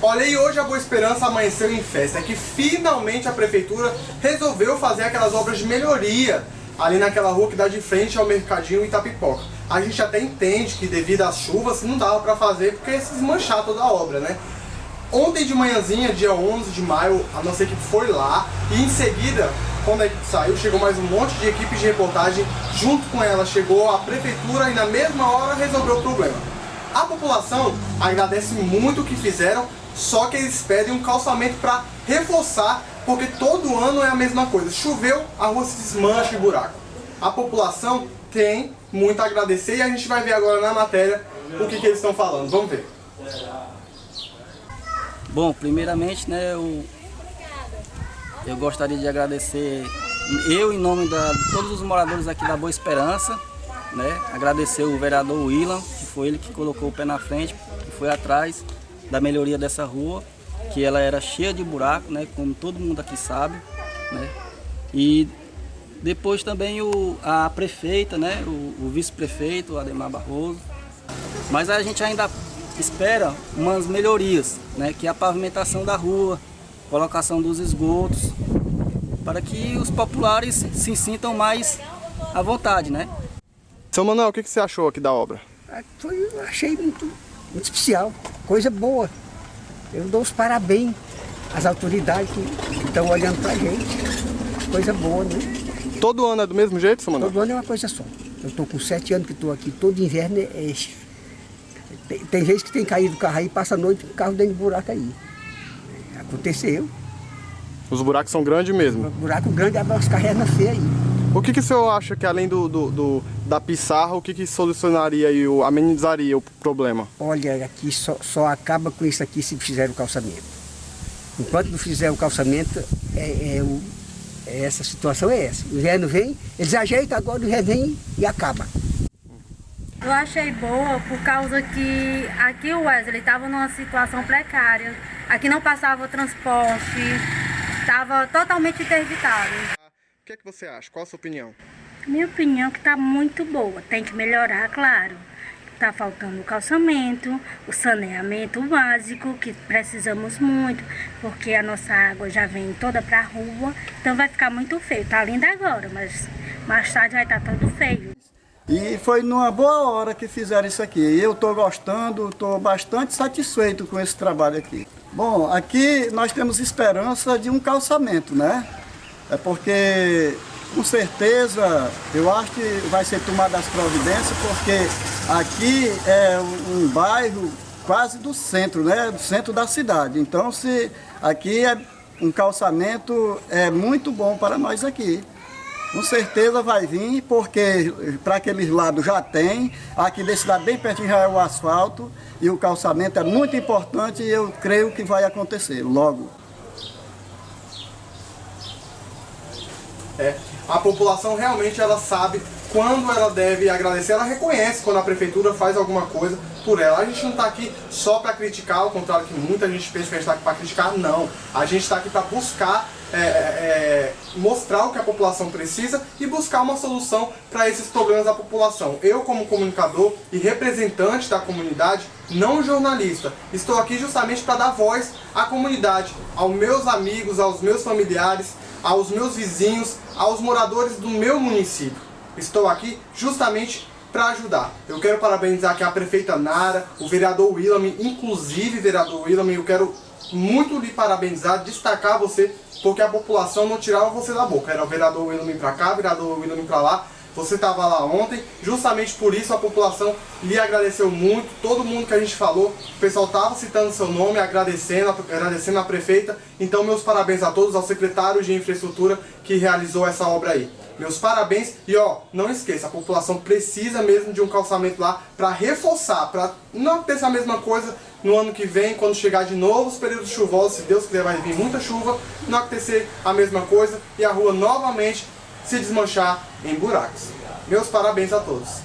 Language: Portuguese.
Olha, e hoje a Boa Esperança amanheceu em festa, é que finalmente a prefeitura resolveu fazer aquelas obras de melhoria ali naquela rua que dá de frente ao mercadinho Itapipoca. A gente até entende que devido às chuvas não dava para fazer porque ia se desmanchar toda a obra, né? Ontem de manhãzinha, dia 11 de maio, a nossa equipe foi lá e em seguida, quando a equipe saiu, chegou mais um monte de equipes de reportagem. Junto com ela chegou a prefeitura e na mesma hora resolveu o problema. A população agradece muito o que fizeram só que eles pedem um calçamento para reforçar, porque todo ano é a mesma coisa. Choveu, a rua se desmancha e buraco. A população tem muito a agradecer e a gente vai ver agora na matéria o que, que eles estão falando. Vamos ver. Bom, primeiramente, né, eu, eu gostaria de agradecer, eu em nome de todos os moradores aqui da Boa Esperança, né, agradecer o vereador Willan, que foi ele que colocou o pé na frente, que foi atrás, da melhoria dessa rua, que ela era cheia de buraco, né, como todo mundo aqui sabe, né, e depois também o, a prefeita, né, o, o vice-prefeito, Ademar Barroso, mas a gente ainda espera umas melhorias, né, que é a pavimentação da rua, colocação dos esgotos, para que os populares se sintam mais à vontade, né. Seu Manuel, o que você achou aqui da obra? Ah, foi, achei muito muito especial, coisa boa. Eu dou os parabéns às autoridades que estão olhando para a gente. Coisa boa, né? Todo ano é do mesmo jeito, seu Manuel? Todo ano é uma coisa só. Eu estou com sete anos que estou aqui, todo inverno é... é tem, tem vezes que tem caído o carro aí, passa a noite o carro dentro de buraco aí. Aconteceu. Os buracos são grandes mesmo? buraco grande, as carregas feias aí. O que, que o senhor acha que além do, do, do da pissarra, o que, que solucionaria e o, amenizaria o problema? Olha, aqui só, só acaba com isso aqui se fizer o calçamento. Enquanto não fizer o calçamento, é, é, o, é essa situação é essa. O inverno vem, eles ajeitam, agora o inverno vem e acaba. Eu achei boa por causa que aqui o Wesley estava numa situação precária. Aqui não passava transporte, estava totalmente interditado que, é que você acha? Qual a sua opinião? Minha opinião é que está muito boa. Tem que melhorar, claro. Está faltando o calçamento, o saneamento básico, que precisamos muito, porque a nossa água já vem toda para a rua, então vai ficar muito feio. Está lindo agora, mas mais tarde vai estar tá todo feio. E foi numa boa hora que fizeram isso aqui. Eu estou gostando, estou bastante satisfeito com esse trabalho aqui. Bom, aqui nós temos esperança de um calçamento, né? É porque, com certeza, eu acho que vai ser tomada as providências, porque aqui é um bairro quase do centro, né? Do centro da cidade. Então, se aqui é um calçamento é muito bom para nós aqui. Com certeza vai vir, porque para aqueles lados já tem, aqui desse lado bem pertinho já é o asfalto, e o calçamento é muito importante e eu creio que vai acontecer logo. É, a população realmente ela sabe quando ela deve agradecer, ela reconhece quando a prefeitura faz alguma coisa por ela. A gente não está aqui só para criticar, ao contrário que muita gente pensa que a gente está aqui para criticar, não. A gente está aqui para buscar, é, é, é, mostrar o que a população precisa e buscar uma solução para esses problemas da população. Eu, como comunicador e representante da comunidade, não jornalista, estou aqui justamente para dar voz à comunidade, aos meus amigos, aos meus familiares, aos meus vizinhos, aos moradores do meu município. Estou aqui justamente para ajudar. Eu quero parabenizar aqui a prefeita Nara, o vereador Willam, inclusive vereador Willam, eu quero muito lhe parabenizar, destacar você, porque a população não tirava você da boca. Era o vereador Willam para cá, o vereador Willam para lá, você estava lá ontem, justamente por isso a população lhe agradeceu muito, todo mundo que a gente falou, o pessoal estava citando seu nome, agradecendo, agradecendo a prefeita. Então meus parabéns a todos, ao secretário de infraestrutura que realizou essa obra aí. Meus parabéns e ó, não esqueça, a população precisa mesmo de um calçamento lá para reforçar, para não acontecer a mesma coisa no ano que vem, quando chegar de novo os períodos chuvosos, se Deus quiser vai vir muita chuva, não acontecer a mesma coisa e a rua novamente se desmanchar em buracos. Meus parabéns a todos.